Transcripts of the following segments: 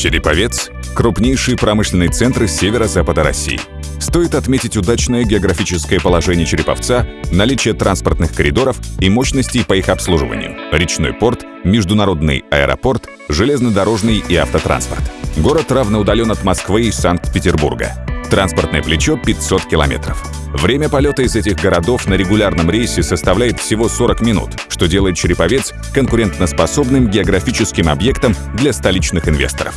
Череповец – крупнейший промышленный центр северо-запада России. Стоит отметить удачное географическое положение Череповца, наличие транспортных коридоров и мощностей по их обслуживанию, речной порт, международный аэропорт, железнодорожный и автотранспорт. Город равноудален от Москвы и Санкт-Петербурга. Транспортное плечо 500 километров. Время полета из этих городов на регулярном рейсе составляет всего 40 минут, что делает Череповец конкурентоспособным географическим объектом для столичных инвесторов.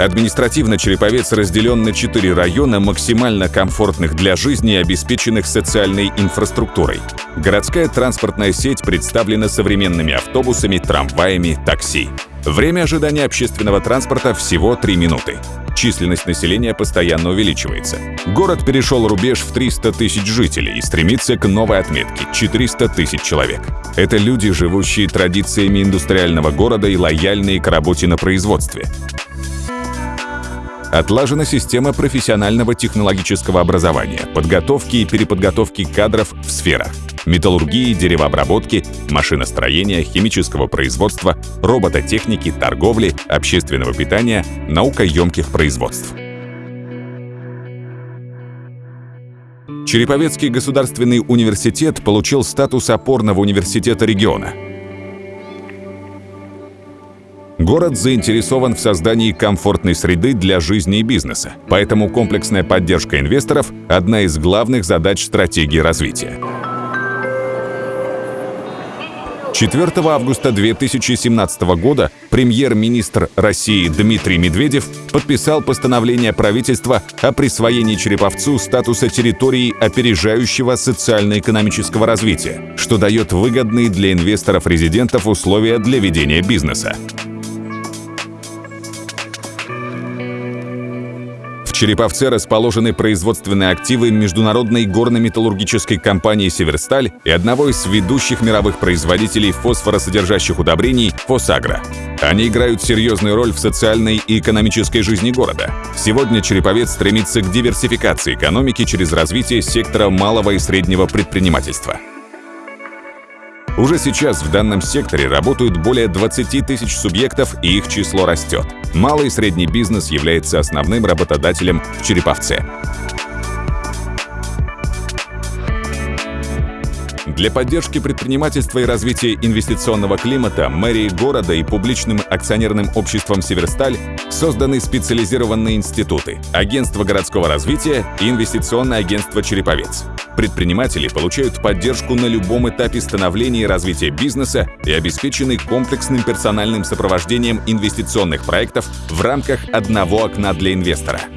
Административно Череповец разделен на четыре района, максимально комфортных для жизни и обеспеченных социальной инфраструктурой. Городская транспортная сеть представлена современными автобусами, трамваями, такси. Время ожидания общественного транспорта всего 3 минуты. Численность населения постоянно увеличивается. Город перешел рубеж в 300 тысяч жителей и стремится к новой отметке – 400 тысяч человек. Это люди, живущие традициями индустриального города и лояльные к работе на производстве. Отлажена система профессионального технологического образования, подготовки и переподготовки кадров в сферах металлургии, деревообработки, машиностроения, химического производства, робототехники, торговли, общественного питания, наукоемких производств. Череповецкий государственный университет получил статус опорного университета региона – Город заинтересован в создании комфортной среды для жизни и бизнеса, поэтому комплексная поддержка инвесторов – одна из главных задач стратегии развития. 4 августа 2017 года премьер-министр России Дмитрий Медведев подписал постановление правительства о присвоении Череповцу статуса территории опережающего социально-экономического развития, что дает выгодные для инвесторов-резидентов условия для ведения бизнеса. Череповце расположены производственные активы международной горно-металлургической компании «Северсталь» и одного из ведущих мировых производителей фосфоросодержащих удобрений «Фосагро». Они играют серьезную роль в социальной и экономической жизни города. Сегодня Череповец стремится к диверсификации экономики через развитие сектора малого и среднего предпринимательства. Уже сейчас в данном секторе работают более 20 тысяч субъектов, и их число растет. Малый и средний бизнес является основным работодателем в Череповце. Для поддержки предпринимательства и развития инвестиционного климата мэрией города и публичным акционерным обществом «Северсталь» созданы специализированные институты – Агентство городского развития и Инвестиционное агентство «Череповец». Предприниматели получают поддержку на любом этапе становления и развития бизнеса и обеспечены комплексным персональным сопровождением инвестиционных проектов в рамках одного окна для инвестора –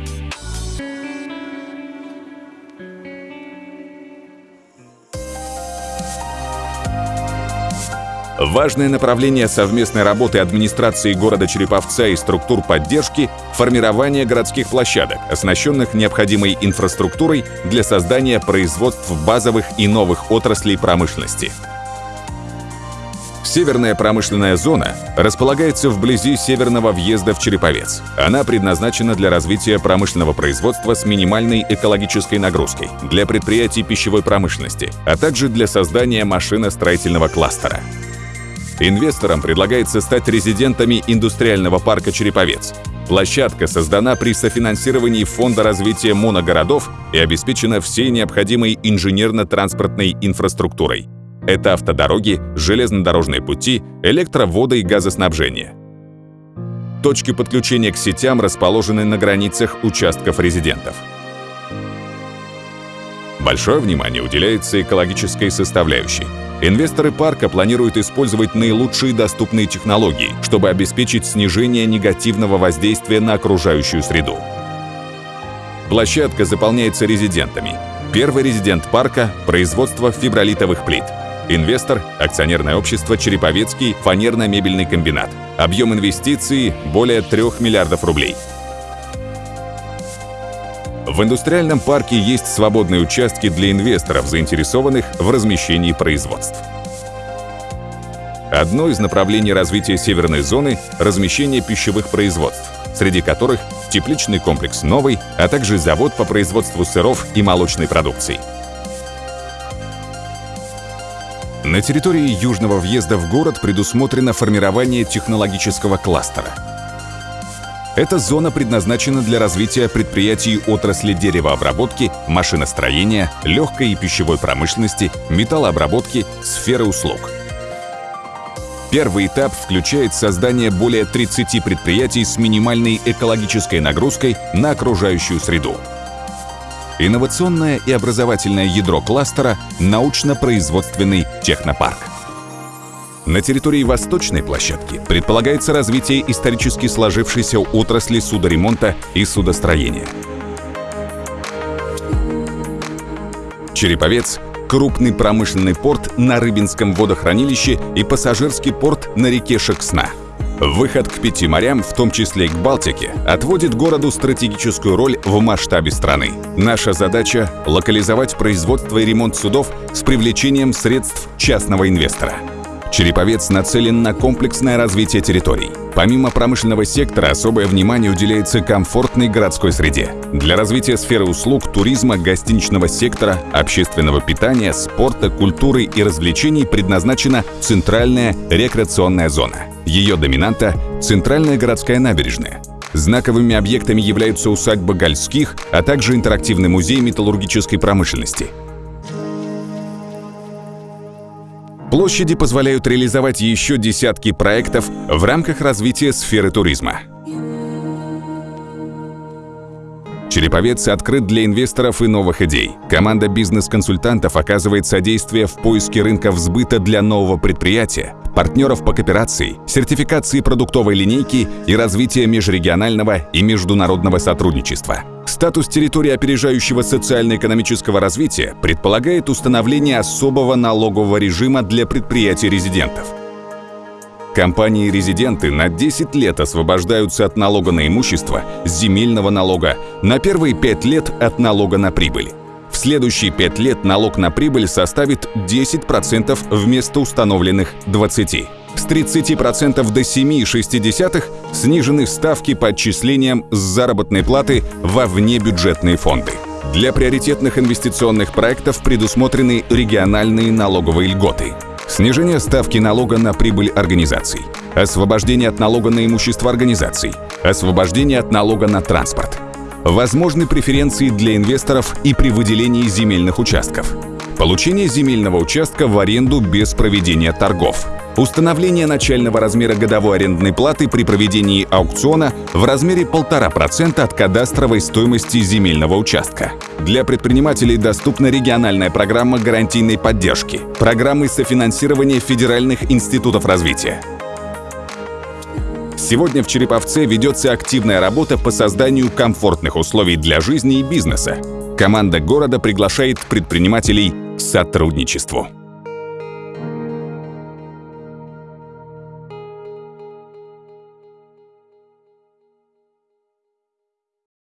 Важное направление совместной работы администрации города Череповца и структур поддержки – формирование городских площадок, оснащенных необходимой инфраструктурой для создания производств базовых и новых отраслей промышленности. Северная промышленная зона располагается вблизи северного въезда в Череповец. Она предназначена для развития промышленного производства с минимальной экологической нагрузкой, для предприятий пищевой промышленности, а также для создания машиностроительного кластера. Инвесторам предлагается стать резидентами индустриального парка «Череповец». Площадка создана при софинансировании Фонда развития моногородов и обеспечена всей необходимой инженерно-транспортной инфраструктурой. Это автодороги, железнодорожные пути, электроводы и газоснабжение. Точки подключения к сетям расположены на границах участков резидентов. Большое внимание уделяется экологической составляющей – Инвесторы парка планируют использовать наилучшие доступные технологии, чтобы обеспечить снижение негативного воздействия на окружающую среду. Площадка заполняется резидентами. Первый резидент парка – производство фибролитовых плит. Инвестор – акционерное общество «Череповецкий фанерно-мебельный комбинат». Объем инвестиций – более 3 миллиардов рублей. В индустриальном парке есть свободные участки для инвесторов, заинтересованных в размещении производств. Одно из направлений развития северной зоны – размещение пищевых производств, среди которых тепличный комплекс «Новый», а также завод по производству сыров и молочной продукции. На территории южного въезда в город предусмотрено формирование технологического кластера. Эта зона предназначена для развития предприятий отрасли деревообработки, машиностроения, легкой и пищевой промышленности, металлообработки, сферы услуг. Первый этап включает создание более 30 предприятий с минимальной экологической нагрузкой на окружающую среду. Инновационное и образовательное ядро кластера – научно-производственный технопарк. На территории восточной площадки предполагается развитие исторически сложившейся отрасли судоремонта и судостроения. Череповец – крупный промышленный порт на Рыбинском водохранилище и пассажирский порт на реке Шексна – Выход к пяти морям, в том числе и к Балтике, отводит городу стратегическую роль в масштабе страны. Наша задача – локализовать производство и ремонт судов с привлечением средств частного инвестора. Череповец нацелен на комплексное развитие территорий. Помимо промышленного сектора, особое внимание уделяется комфортной городской среде. Для развития сферы услуг, туризма, гостиничного сектора, общественного питания, спорта, культуры и развлечений предназначена центральная рекреационная зона – ее доминанта – центральная городская набережная. Знаковыми объектами являются усадьба Гольских, а также интерактивный музей металлургической промышленности. Площади позволяют реализовать еще десятки проектов в рамках развития сферы туризма. Череповец открыт для инвесторов и новых идей. Команда бизнес-консультантов оказывает содействие в поиске рынков сбыта для нового предприятия, партнеров по кооперации, сертификации продуктовой линейки и развития межрегионального и международного сотрудничества. Статус территории опережающего социально-экономического развития предполагает установление особого налогового режима для предприятий-резидентов – Компании-резиденты на 10 лет освобождаются от налога на имущество, земельного налога, на первые 5 лет от налога на прибыль. Следующие 5 лет налог на прибыль составит 10% вместо установленных 20%. С 30% до 7,6% снижены ставки по отчислениям с заработной платы во внебюджетные фонды. Для приоритетных инвестиционных проектов предусмотрены региональные налоговые льготы – снижение ставки налога на прибыль организаций, освобождение от налога на имущество организаций, освобождение от налога на транспорт, возможны преференции для инвесторов и при выделении земельных участков, получение земельного участка в аренду без проведения торгов – Установление начального размера годовой арендной платы при проведении аукциона в размере 1,5% от кадастровой стоимости земельного участка. Для предпринимателей доступна региональная программа гарантийной поддержки, программы софинансирования федеральных институтов развития. Сегодня в Череповце ведется активная работа по созданию комфортных условий для жизни и бизнеса. Команда города приглашает предпринимателей к сотрудничеству.